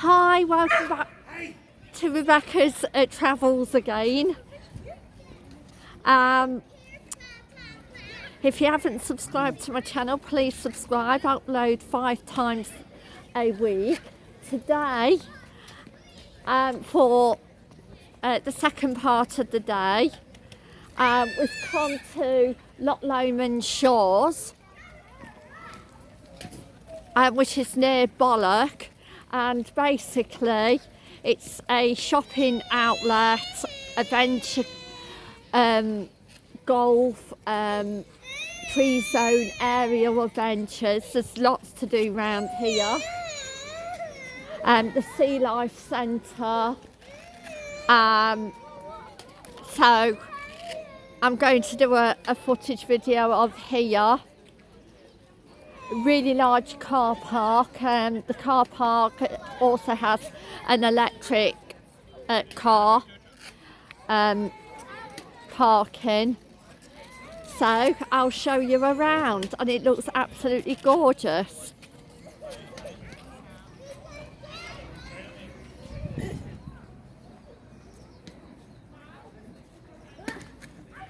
Hi, welcome back to Rebecca's uh, Travels again. Um, if you haven't subscribed to my channel, please subscribe. I upload five times a week. Today, um, for uh, the second part of the day, um, we've come to Loch Lomond Shores, uh, which is near Balloch and basically it's a shopping outlet, adventure, um, golf, um, TreeZone aerial adventures. There's lots to do around here. Um, the Sea Life Centre. Um, so I'm going to do a, a footage video of here really large car park. Um, the car park also has an electric uh, car um, parking. So I'll show you around and it looks absolutely gorgeous.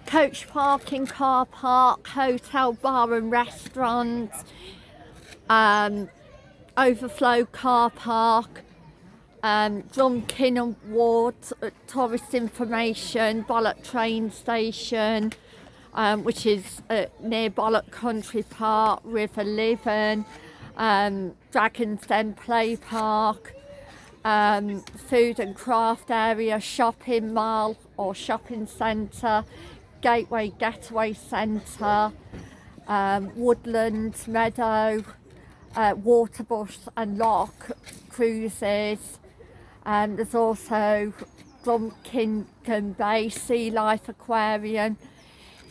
Coach parking, car park, hotel, bar and restaurant, um, overflow car park, um, Drumkin Ward, uh, tourist information, Balloch train station, um, which is uh, near Balloch Country Park, River Leven, um, Dragon's Den Play Park, um, food and craft area, shopping mall or shopping centre, Gateway Getaway Centre, um, Woodland Meadow, uh, Waterbus and Loch cruises. Um, there's also Drumkinnon Bay Sea Life Aquarium,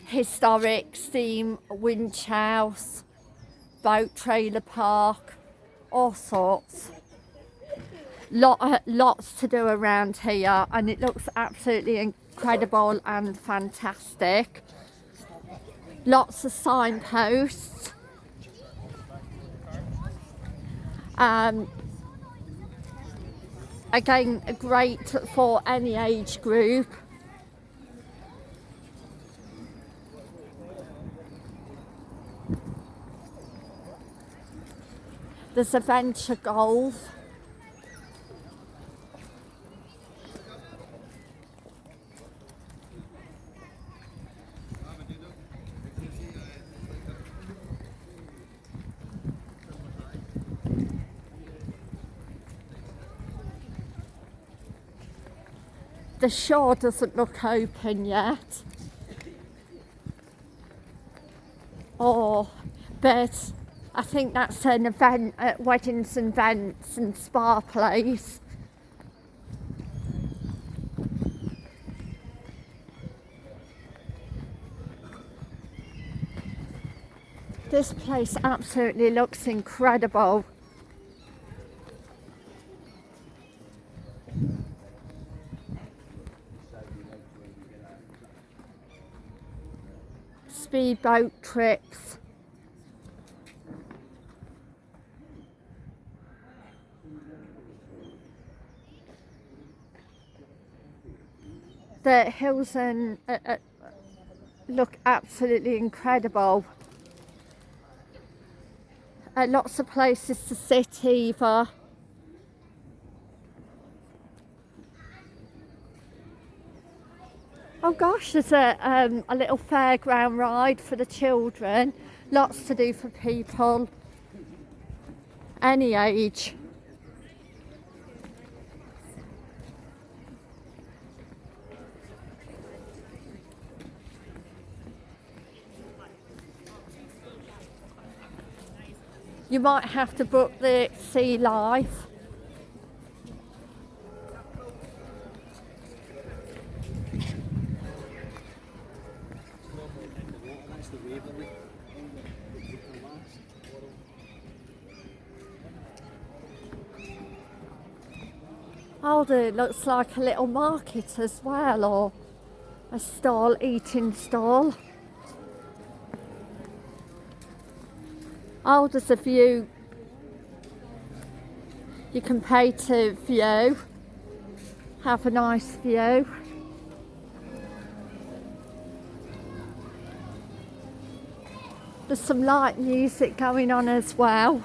Historic Steam Winch House, Boat Trailer Park, all sorts. Lot, uh, lots to do around here and it looks absolutely incredible and fantastic. Lots of signposts. Um, again, great for any age group. There's adventure golf. The shore doesn't look open yet. Oh, but I think that's an event at Weddings and Events and Spa Place. This place absolutely looks incredible. Speedboat trips. The hills and uh, uh, look absolutely incredible. Uh, lots of places to sit either. Oh gosh, there's a, um, a little fairground ride for the children. Lots to do for people, any age. You might have to book the sea life Oh, it looks like a little market as well or a stall, eating stall. Oh, there's a view You can pay to view, have a nice view. There's some light music going on as well.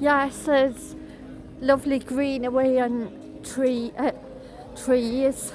Yes, there's lovely greenery and tree uh, trees.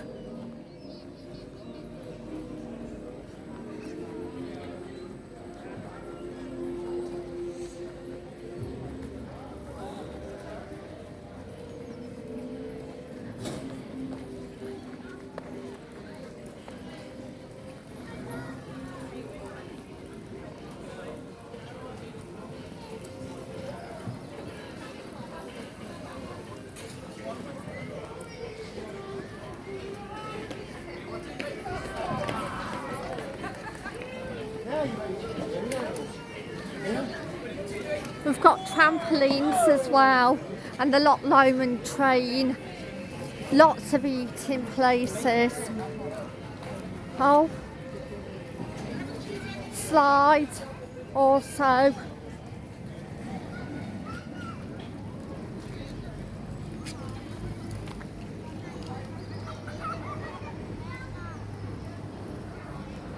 We've got trampolines as well and the Loch Lomond train. Lots of eating places. Oh, slide also.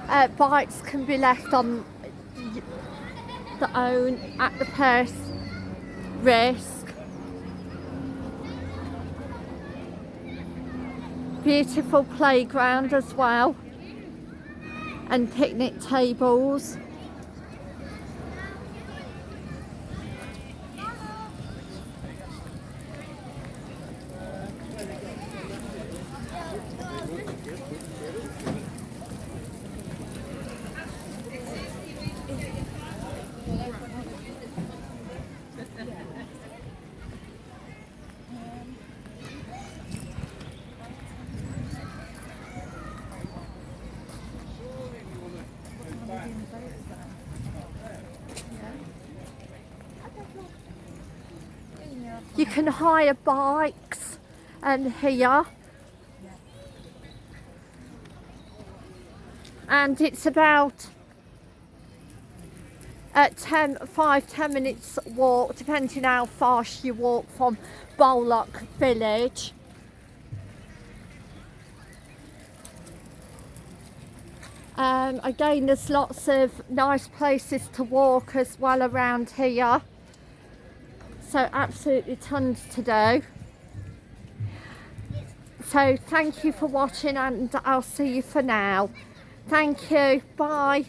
Uh, bikes can be left on the own at the purse risk. Beautiful playground as well and picnic tables. Can hire bikes and here. And it's about at 10, 5, 10 minutes walk, depending how fast you walk from Balloch village. Um, again, there's lots of nice places to walk as well around here. So absolutely tons to do. So thank you for watching and I'll see you for now. Thank you. Bye.